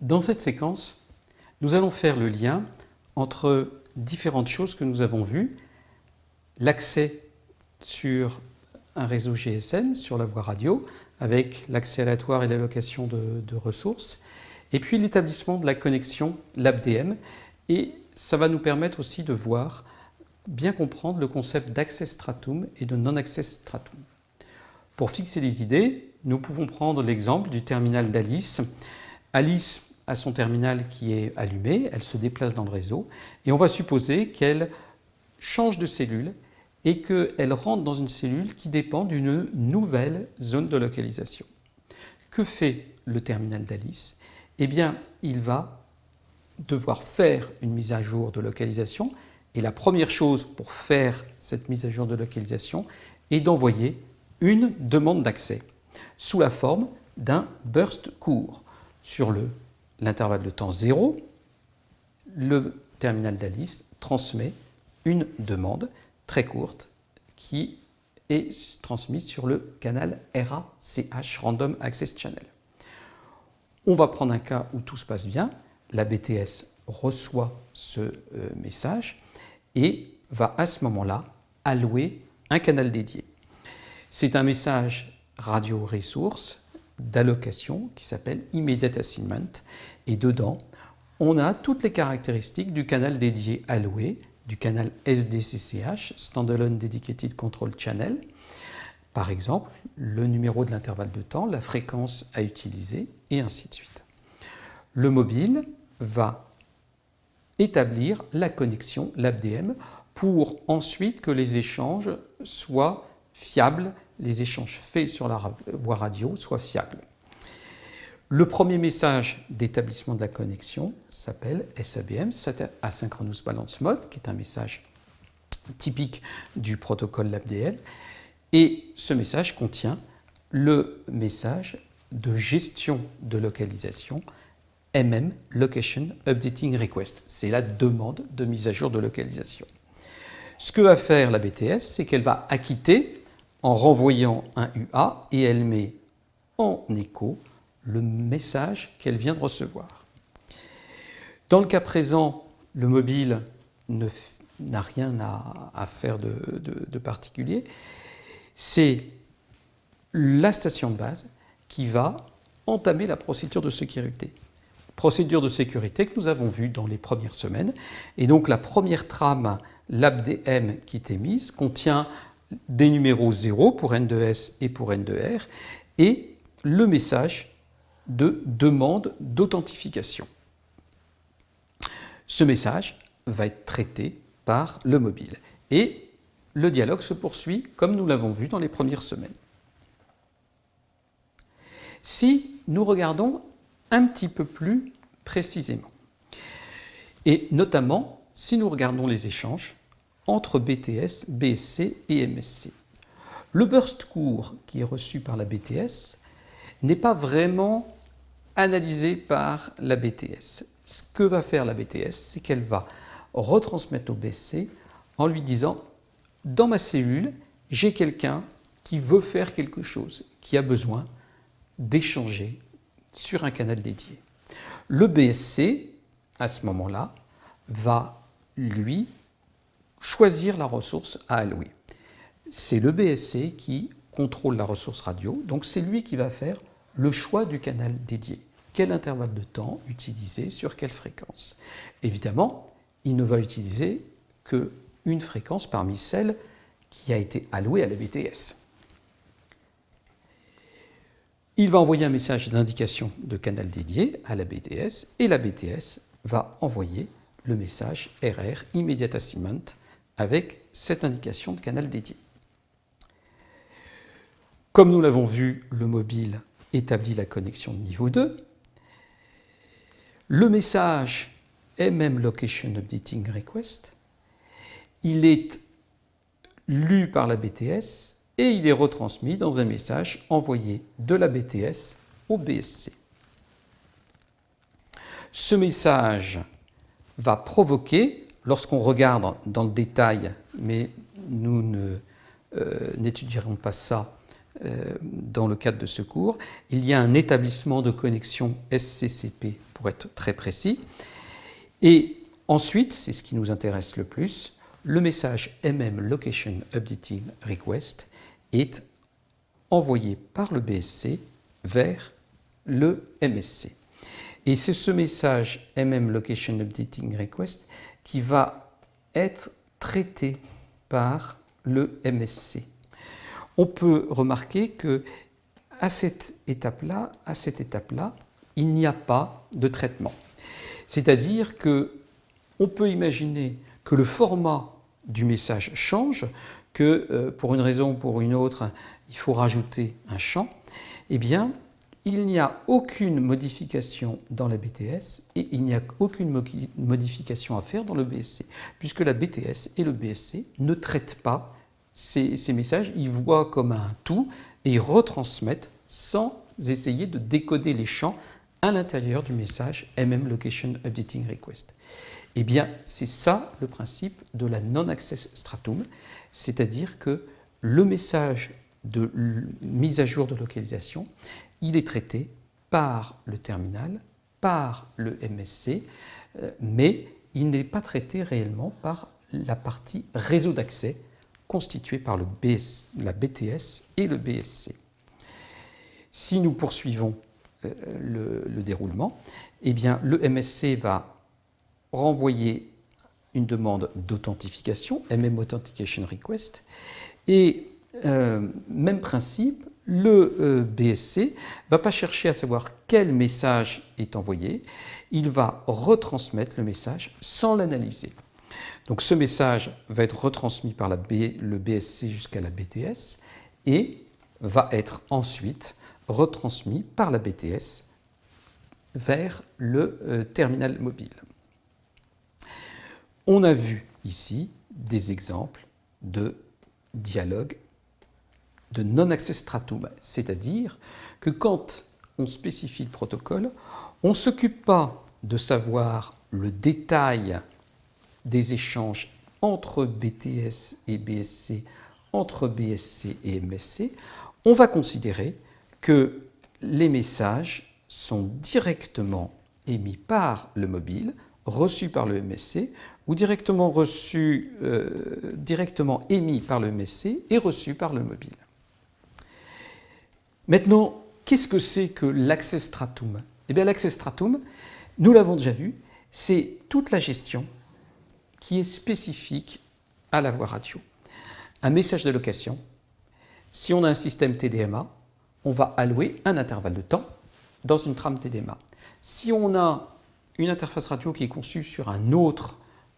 Dans cette séquence, nous allons faire le lien entre différentes choses que nous avons vues, l'accès sur un réseau GSM, sur la voie radio, avec l'accès aléatoire et l'allocation de, de, ressources, et puis l'établissement de la connexion LabDM, et ça va nous permettre aussi de voir, bien comprendre le concept d'access stratum et de non-access stratum. Pour fixer les idées, nous pouvons prendre l'exemple du terminal d'Alice. Alice a son terminal qui est allumé, elle se déplace dans le réseau et on va supposer qu'elle change de cellule et qu'elle rentre dans une cellule qui dépend d'une nouvelle zone de localisation. Que fait le terminal d'Alice? Eh bien, il va devoir faire une mise à jour de localisation et la première chose pour faire cette mise à jour de localisation est d'envoyer une demande d'accès sous la forme d'un burst court. Sur l'intervalle de temps 0, le terminal d'Alice transmet une demande très courte qui est transmise sur le canal RACH, Random Access Channel. On va prendre un cas où tout se passe bien, la BTS reçoit ce euh, message et va à ce moment-là allouer un canal dédié. C'est un message radio ressource d'allocation qui s'appelle Immediate Assignment et dedans on a toutes les caractéristiques du canal dédié alloué, du canal SDCCH, Standalone Dedicated Control Channel, par exemple le numéro de l'intervalle de temps, la fréquence à utiliser et ainsi de suite. Le mobile va établir la connexion LabDM pour ensuite que les échanges soient fiables les échanges faits sur la voie radio soient fiables. Le premier message d'établissement de la connexion s'appelle SABM, Asynchronous Balance Mode, qui est un message typique du protocole LabDM. Et ce message contient le message de gestion de localisation MM Location Updating Request. C'est la demande de mise à jour de localisation. Ce que va faire la BTS, c'est qu'elle va acquitter en renvoyant un UA et elle met en écho le message qu'elle vient de recevoir. Dans le cas présent, le mobile n'a rien à, faire de, particulier. C'est la station de base qui va entamer la procédure de sécurité. Procédure de sécurité que nous avons vue dans les premières semaines. Et donc la première trame LabDM qui est émise contient des numéros 0 pour N2S et pour N2R et le message de demande d'authentification. Ce message va être traité par le mobile et le dialogue se poursuit comme nous l'avons vu dans les premières semaines. Si nous regardons un petit peu plus précisément, et notamment si nous regardons les échanges entre BTS, BSC et MSC. Le burst court qui est reçu par la BTS n'est pas vraiment analysé par la BTS. Ce que va faire la BTS, c'est qu'elle va retransmettre au BSC en lui disant « dans ma cellule, j'ai quelqu'un qui veut faire quelque chose, qui a besoin d'échanger sur un canal dédié. » Le BSC, à ce moment-là, va lui choisir la ressource à allouer. C'est le BSC qui contrôle la ressource radio, donc c'est lui qui va faire le choix du canal dédié. Quel intervalle de temps utiliser, sur quelle fréquence? Évidemment, il ne va utiliser qu'une fréquence parmi celles qui a été allouée à la BTS. Il va envoyer un message d'indication de canal dédié à la BTS et la BTS va envoyer le message RR Immediate Assignment avec cette indication de canal dédié. Comme nous l'avons vu, le mobile établit la connexion de niveau 2. Le message MM Location Updating Request, il est lu par la BTS et il est retransmis dans un message envoyé de la BTS au BSC. Ce message va provoquer Lorsqu'on regarde dans le détail, mais nous euh, n'étudierons pas ça euh, dans le cadre de ce cours, il y a un établissement de connexion SCCP pour être très précis. Et ensuite, c'est ce qui nous intéresse le plus, le message MM Location Updating Request est envoyé par le BSC vers le MSC. Et c'est ce message MM Location Updating Request qui va être traité par le MSC. On peut remarquer que à cette étape-là, à cette étape-là, il n'y a pas de traitement. C'est-à-dire que on peut imaginer que le format du message change, que euh, pour une raison ou pour une autre, il faut rajouter un champ, eh bien, il n'y a aucune modification dans la BTS et il n'y a aucune modification à faire dans le BSC, puisque la BTS et le BSC ne traitent pas ces, messages, ils voient comme un tout et ils retransmettent sans essayer de décoder les champs à l'intérieur du message MM Location Updating Request. Eh bien, c'est ça le principe de la non-access stratum, c'est-à-dire que le message de mise à jour de localisation, il est traité par le terminal, par le MSC, euh, mais il n'est pas traité réellement par la partie réseau d'accès constituée par le la BTS et le BSC. Si nous poursuivons euh, le, déroulement, eh bien, le MSC va renvoyer une demande d'authentification, MM Authentication Request, et euh, même principe, le euh, BSC ne va pas chercher à savoir quel message est envoyé, il va retransmettre le message sans l'analyser. Donc ce message va être retransmis par le BSC jusqu'à la BTS et va être ensuite retransmis par la BTS vers le euh, terminal mobile. On a vu ici des exemples de dialogue de non-access stratum, c'est-à-dire que quand on spécifie le protocole, on ne s'occupe pas de savoir le détail des échanges entre BTS et BSC, entre BSC et MSC, on va considérer que les messages sont directement émis par le mobile, reçus par le MSC, ou directement, reçus, euh, émis par le MSC et reçus par le mobile. Maintenant, qu'est-ce que c'est que l'accès stratum Eh bien l'accès stratum, nous l'avons déjà vu, c'est toute la gestion qui est spécifique à la voie radio. Un message de location, si on a un système TDMA, on va allouer un intervalle de temps dans une trame TDMA. Si on a une interface radio qui est conçue sur un autre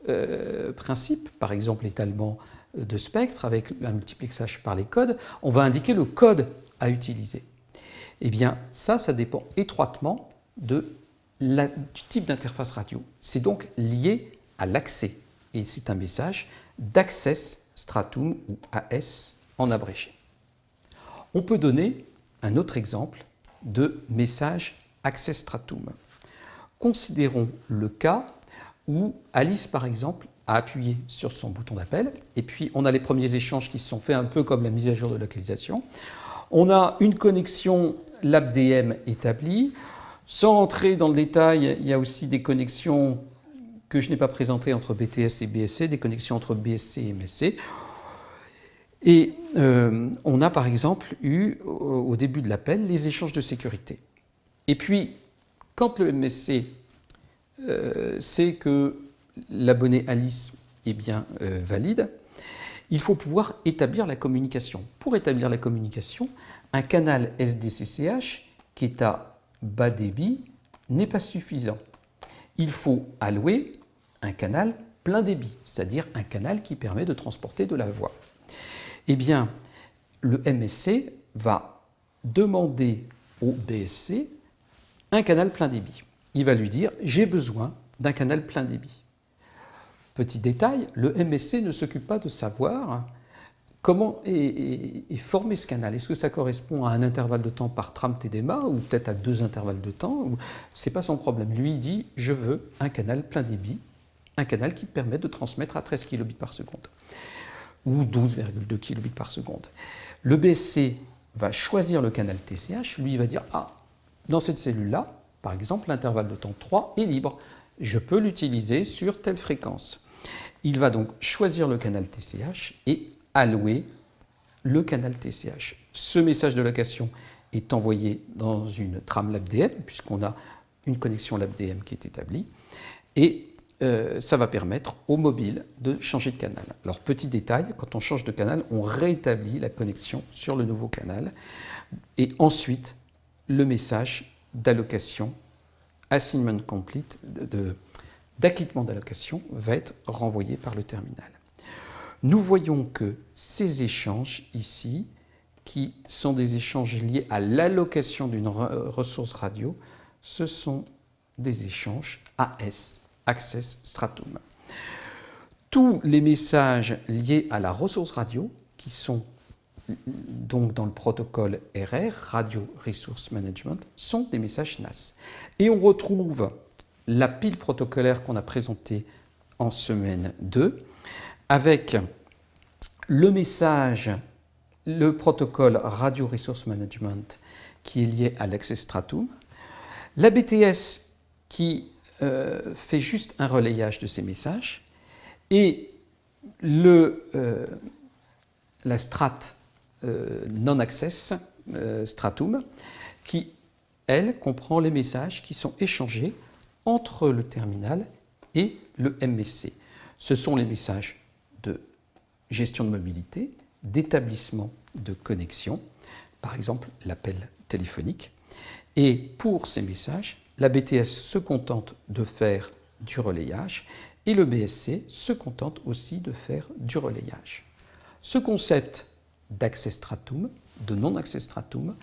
euh, principe, par exemple l'étalement de spectre avec un multiplexage par les codes, on va indiquer le code à utiliser. Eh bien, ça, ça dépend étroitement du type d'interface radio. C'est donc lié à l'accès. Et c'est un message d'Access Stratum ou AS en abrégé. On peut donner un autre exemple de message Access Stratum. Considérons le cas où Alice, par exemple, a appuyé sur son bouton d'appel, et puis on a les premiers échanges qui se sont faits un peu comme la mise à jour de localisation. On a une connexion LabDM établie. Sans entrer dans le détail, il y a aussi des connexions que je n'ai pas présentées entre BTS et BSC, des connexions entre BSC et MSC. Et euh, on a par exemple eu au début de l'appel les échanges de sécurité. Et puis, quand le MSC euh, sait que l'abonné Alice est bien euh, valide, il faut pouvoir établir la communication. Pour établir la communication, un canal SDCCH qui est à bas débit n'est pas suffisant. Il faut allouer un canal plein débit, c'est-à-dire un canal qui permet de transporter de la voix. Eh bien, le MSC va demander au BSC un canal plein débit. Il va lui dire « j'ai besoin d'un canal plein débit ». Petit détail, le MSC ne s'occupe pas de savoir comment est, formé ce canal. Est-ce que ça correspond à un intervalle de temps par trame TDMA ou peut-être à deux intervalles de temps Ce n'est pas son problème. Lui, il dit « je veux un canal plein débit, un canal qui permet de transmettre à 13 kbps par seconde ou 12,2 kbps par seconde. Le BSC va choisir le canal TCH, lui il va dire « ah, dans cette cellule-là, Par exemple, l'intervalle de temps 3 est libre. Je peux l'utiliser sur telle fréquence. Il va donc choisir le canal TCH et allouer le canal TCH. Ce message de location est envoyé dans une trame LabDM, puisqu'on a une connexion LabDM qui est établie, et euh, ça va permettre au mobile de changer de canal. Alors petit détail, quand on change de canal, on rétablit la connexion sur le nouveau canal, et ensuite le message d'allocation, assignment complete, d'acquittement d'allocation va être renvoyé par le terminal. Nous voyons que ces échanges ici, qui sont des échanges liés à l'allocation d'une ressource radio, ce sont des échanges AS, Access Stratum. Tous les messages liés à la ressource radio, qui sont donc dans le protocole RR, Radio Resource Management, sont des messages NAS. Et on retrouve la pile protocolaire qu'on a présentée en semaine 2, avec le message, le protocole Radio Resource Management qui est lié à l'Access Stratum, la BTS qui euh, fait juste un relayage de ces messages et le, euh, la strate euh, non-access stratum qui, elle, comprend les messages qui sont échangés entre le terminal et le MSC. Ce sont les messages de gestion de mobilité, d'établissement de connexion, par exemple l'appel téléphonique. Et pour ces messages, la BTS se contente de faire du relayage et le BSC se contente aussi de faire du relayage. Ce concept d'accès stratum, de non-accès stratum,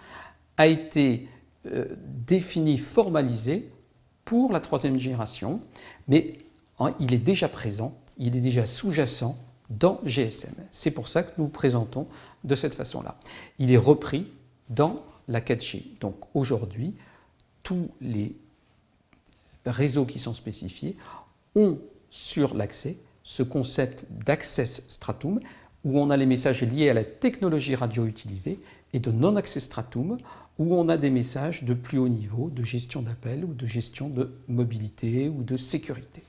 a été euh, défini, formalisé pour la troisième génération, mais hein, il est déjà présent, il est déjà sous-jacent dans GSM. C'est pour ça que nous présentons de cette façon-là. Il est repris dans la 4G. Donc aujourd'hui, tous les réseaux qui sont spécifiés ont sur l'accès ce concept d'access stratum où on a les messages liés à la technologie radio utilisée et de non-access stratum où on a des messages de plus haut niveau de gestion d'appel ou de gestion de mobilité ou de sécurité.